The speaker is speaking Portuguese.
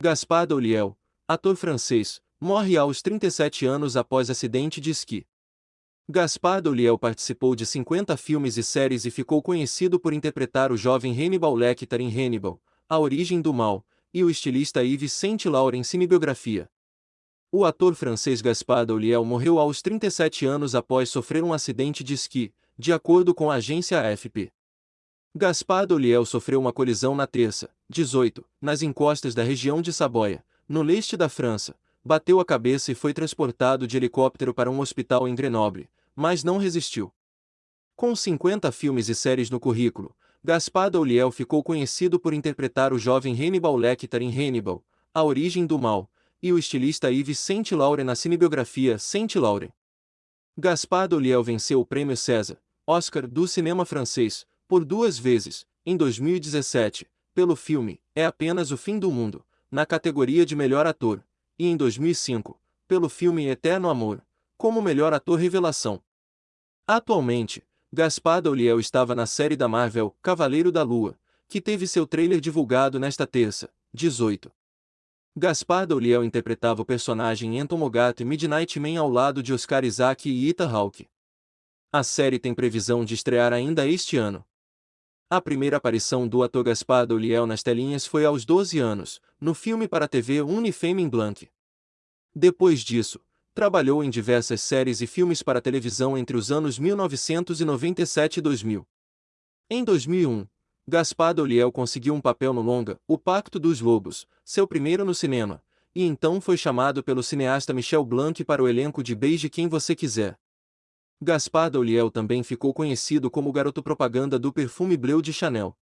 Gaspard Ulliel, ator francês, morre aos 37 anos após acidente de esqui. Gaspard Ulliel participou de 50 filmes e séries e ficou conhecido por interpretar o jovem Hannibal Lecter em Hannibal, A Origem do Mal, e o estilista Yves Saint-Laurent em cinebiografia. O ator francês Gaspard Ulliel morreu aos 37 anos após sofrer um acidente de esqui, de acordo com a agência AFP. Gaspard Ulliel sofreu uma colisão na terça, 18, nas encostas da região de Saboia, no leste da França, bateu a cabeça e foi transportado de helicóptero para um hospital em Grenoble, mas não resistiu. Com 50 filmes e séries no currículo, Gaspard Ulliel ficou conhecido por interpretar o jovem Hannibal Lecter em Hannibal, A Origem do Mal, e o estilista Yves Saint-Laurent na cinebiografia Saint-Laurent. Gaspard Ulliel venceu o prêmio César, Oscar do cinema francês, por duas vezes, em 2017, pelo filme É Apenas o Fim do Mundo, na categoria de melhor ator, e em 2005, pelo filme Eterno Amor, como melhor ator revelação. Atualmente, Gaspar Ulliel estava na série da Marvel Cavaleiro da Lua, que teve seu trailer divulgado nesta terça, 18. Gaspar Ulliel interpretava o personagem Entomogato e Midnight Man ao lado de Oscar Isaac e Ita Hawke. A série tem previsão de estrear ainda este ano. A primeira aparição do ator Gaspar Ulliel nas telinhas foi aos 12 anos, no filme para a TV Unifame Blanc. Depois disso, trabalhou em diversas séries e filmes para televisão entre os anos 1997 e 2000. Em 2001, Gaspar Ulliel conseguiu um papel no longa O Pacto dos Lobos, seu primeiro no cinema, e então foi chamado pelo cineasta Michel Blanc para o elenco de Beije Quem Você Quiser. Gaspar Ulliel também ficou conhecido como garoto propaganda do perfume Bleu de Chanel.